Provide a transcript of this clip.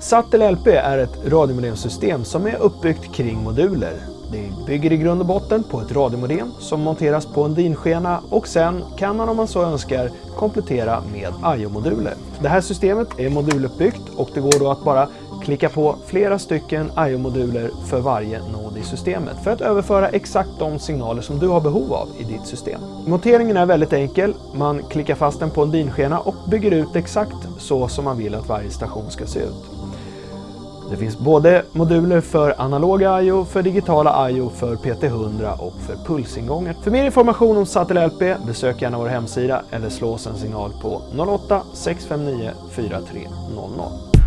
Sattel LP är ett radiomodemsystem som är uppbyggt kring moduler. Det bygger i grund och botten på ett radiomodem som monteras på en DIN-skena och sen kan man om man så önskar komplettera med IO-moduler. Det här systemet är moduluppbyggt och det går då att bara klicka på flera stycken IO-moduler för varje nod i systemet för att överföra exakt de signaler som du har behov av i ditt system. Monteringen är väldigt enkel. Man klickar fast den på en DIN-skena och bygger ut exakt så som man vill att varje station ska se ut. Det finns både moduler för analoga I.O., för digitala I.O., för PT100 och för pulsingångar. För mer information om Sattel LP besök gärna vår hemsida eller slå oss en signal på 08 659 4300.